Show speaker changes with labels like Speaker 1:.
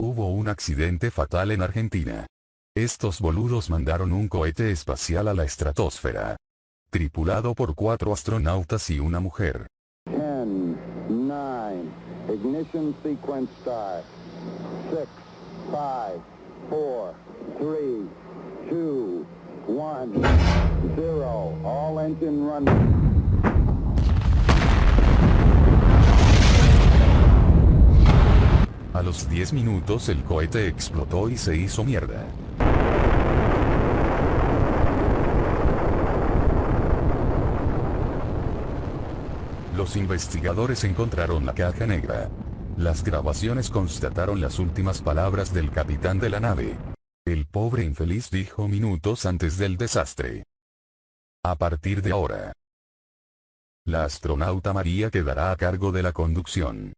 Speaker 1: Hubo un accidente fatal en Argentina. Estos boludos mandaron un cohete espacial a la estratosfera. Tripulado por cuatro astronautas y una mujer.
Speaker 2: 10, 9, ignition sequence start. 6, 5, 4, 3, 2, 1, 0. All engine running.
Speaker 1: Los 10 minutos el cohete explotó y se hizo mierda. Los investigadores encontraron la caja negra. Las grabaciones constataron las últimas palabras del capitán de la nave. El pobre infeliz dijo minutos antes del desastre. A partir de ahora, la astronauta María quedará a cargo de la conducción.